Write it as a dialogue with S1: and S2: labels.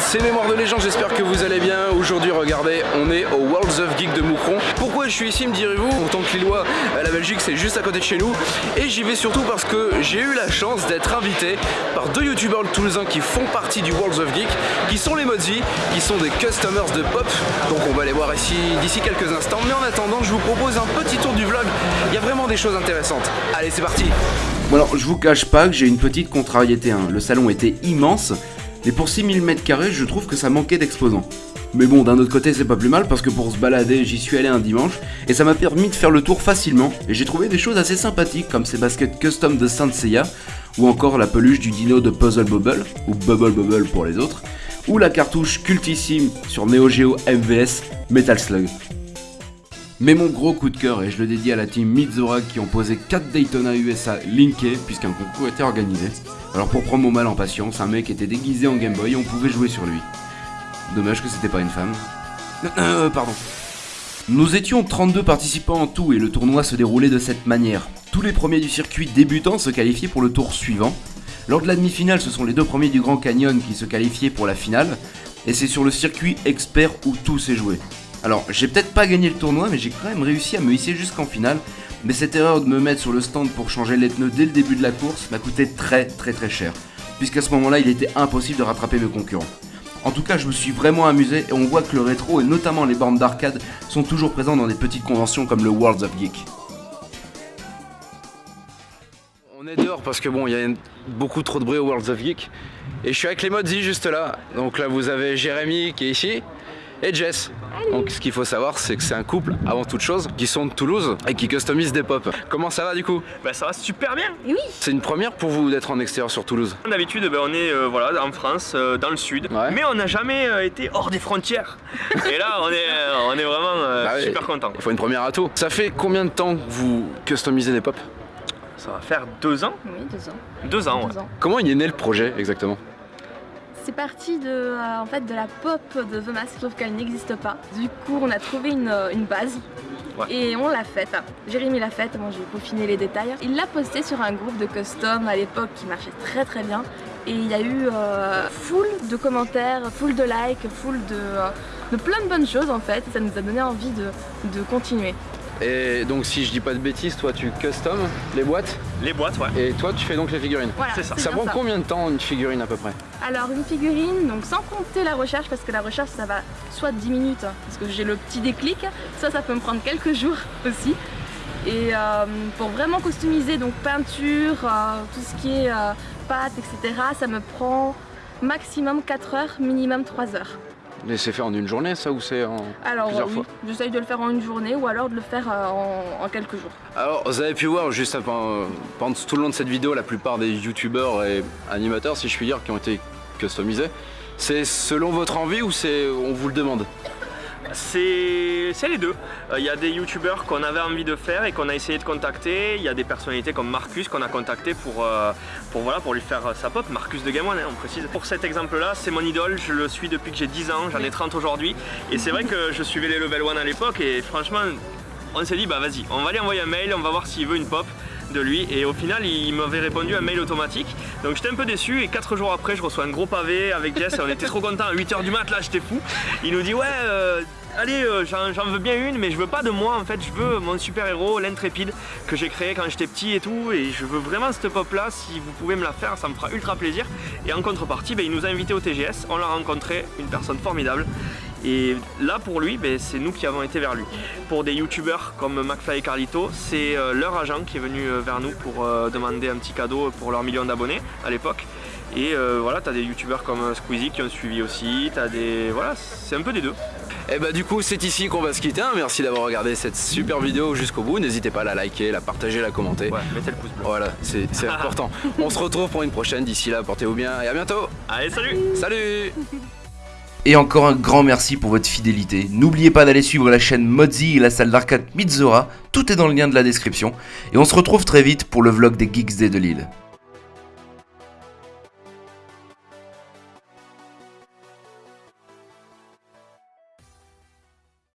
S1: C'est Mémoire de Légende, j'espère que vous allez bien. Aujourd'hui, regardez, on est au Worlds of Geek de Moucron. Pourquoi je suis ici, me direz-vous En tant que Lillois, la Belgique, c'est juste à côté de chez nous. Et j'y vais surtout parce que j'ai eu la chance d'être invité par deux youtubeurs toulousains qui font partie du Worlds of Geek, qui sont les Modzi, qui sont des customers de pop. Donc on va les voir ici d'ici quelques instants. Mais en attendant, je vous propose un petit tour du vlog. Il y a vraiment des choses intéressantes. Allez, c'est parti
S2: Bon alors, je vous cache pas que j'ai une petite contrariété. hein. Le salon était immense, mais pour 6000 m2, je trouve que ça manquait d'exposants. Mais bon, d'un autre côté, c'est pas plus mal parce que pour se balader, j'y suis allé un dimanche et ça m'a permis de faire le tour facilement. Et j'ai trouvé des choses assez sympathiques comme ces baskets custom de Saint Seiya ou encore la peluche du dino de Puzzle Bubble ou Bubble Bubble pour les autres ou la cartouche cultissime sur Neo Geo MVS Metal Slug. Mais mon gros coup de cœur, et je le dédie à la team Mizora qui ont posé 4 Daytona USA linkés puisqu'un concours était organisé. Alors pour prendre mon mal en patience, un mec était déguisé en Game Boy et on pouvait jouer sur lui. Dommage que c'était pas une femme. Euh, pardon. Nous étions 32 participants en tout et le tournoi se déroulait de cette manière. Tous les premiers du circuit débutant se qualifiaient pour le tour suivant. Lors de la demi-finale, ce sont les deux premiers du Grand Canyon qui se qualifiaient pour la finale. Et c'est sur le circuit expert où tout s'est joué. Alors, j'ai peut-être pas gagné le tournoi, mais j'ai quand même réussi à me hisser jusqu'en finale. Mais cette erreur de me mettre sur le stand pour changer les pneus dès le début de la course m'a coûté très très très cher. Puisqu'à ce moment-là, il était impossible de rattraper mes concurrents. En tout cas, je me suis vraiment amusé et on voit que le rétro et notamment les bornes d'arcade sont toujours présents dans des petites conventions comme le Worlds of Geek.
S1: On est dehors parce que bon, il y a beaucoup trop de bruit au Worlds of Geek. Et je suis avec les Modzi juste là. Donc là, vous avez Jérémy qui est ici et Jess. Donc ce qu'il faut savoir, c'est que c'est un couple avant toute chose qui sont de Toulouse et qui customisent des pop. Comment ça va du coup?
S3: Bah ça va super bien
S1: C'est une première pour vous d'être en extérieur sur Toulouse?
S3: D'habitude ben, on est euh, voilà, en France, euh, dans le sud,
S1: Ouais.
S3: mais on n'a jamais euh, été hors des frontières. Et là on est, euh, on est vraiment euh,
S1: Bah oui.
S3: super content.
S1: Il faut une première à tout. Ça fait combien de temps que vous customisez des pop
S3: Ça va faire deux ans
S4: Oui, deux ans.
S3: Deux ans, ouais.
S4: Deux ans.
S1: Comment il est né le projet exactement?
S4: C'est parti de, euh, en fait, de la pop de The Mask, sauf qu'elle n'existe pas. Du coup, on a trouvé une, euh, une base
S3: Ouais.
S4: et on l'a faite. Jérémy l'a faite, moi j'ai peaufiné les détails. Il l'a posté sur un groupe de custom à l'époque qui marchait très très bien. Et il y a eu euh, full de commentaires, full de likes, full de, euh, de plein de bonnes choses en fait. Ça nous a donné envie de, de continuer.
S1: Et donc si je dis pas de bêtises, toi tu custom les boîtes
S3: Les boîtes, ouais.
S1: et toi tu fais donc les figurines.
S4: Voilà,
S3: C'est ça.
S1: Ça prend combien de temps une figurine à peu près?
S4: Alors une figurine, donc sans compter la recherche, parce que la recherche ça va soit 10 minutes, hein, parce que j'ai le petit déclic, soit ça peut me prendre quelques jours aussi. Et euh, pour vraiment customiser, donc peinture, euh, tout ce qui est euh, pâte, etc., ça me prend maximum 4 heures, minimum 3 heures.
S1: Mais c'est fait en une journée ça ou c'est en
S4: Alors
S1: plusieurs
S4: oui,
S1: fois
S4: j'essaye de le faire en une journée ou alors de le faire euh, en, en quelques jours.
S1: Alors, vous avez pu voir juste avant, pendant tout le long de cette vidéo, la plupart des youtubeurs et animateurs, si je puis dire, qui ont été customisés. C'est selon votre envie ou c'est on vous le demande?
S3: C'est les deux. Euh, Il y a des youtubeurs qu'on avait envie de faire et qu'on a essayé de contacter. Il y a des personnalités comme Marcus qu'on a contacté pour, euh, voilà, pour lui faire euh, sa pop. Marcus de Game One, hein, on précise. Pour cet exemple-là, c'est mon idole. Je le suis depuis que j'ai 10 ans. J'en ai 30 aujourd'hui. Et c'est vrai que je suivais les Level 1 à l'époque et franchement, on s'est dit, bah vas-y, on va lui envoyer un mail, on va voir s'il veut une pop de lui. Et au final il m'avait répondu un mail automatique. Donc j'étais un peu déçu. Et 4 jours après je reçois un gros pavé avec Jess. On était trop contents. À 8h du mat là j'étais fou. Il nous dit ouais euh, allez euh, j'en j'en veux bien une mais je veux pas de moi en fait. Je veux mon super héros l'intrépide que j'ai créé quand j'étais petit et tout. Et je veux vraiment cette pop là si vous pouvez me la faire ça me fera ultra plaisir. Et en contrepartie ben, il nous a invités au TGS on l'a rencontré. Une personne formidable et là pour lui, ben, c'est nous qui avons été vers lui. Pour des youtubeurs comme McFly et Carlito, c'est euh, leur agent qui est venu euh, vers nous pour euh, demander un petit cadeau pour leur million d'abonnés à l'époque. Et euh, voilà, t'as des youtubeurs comme Squeezie qui ont suivi aussi, t'as des... Voilà, c'est un peu des deux.
S1: Et bah du coup c'est ici qu'on va se quitter. hein. Merci d'avoir regardé cette super vidéo jusqu'au bout. N'hésitez pas à la liker, la partager, la commenter.
S3: Ouais, mettez le pouce bleu.
S1: Voilà, c'est c'est important. On se retrouve pour une prochaine. D'ici là, portez-vous bien et à bientôt.
S3: Allez, salut
S1: Salut
S2: Et encore un grand merci pour votre fidélité. N'oubliez pas d'aller suivre la chaîne Modzi et la salle d'arcade Mizora, tout est dans le lien de la description. Et on se retrouve très vite pour le vlog des Geeks Day de Lille.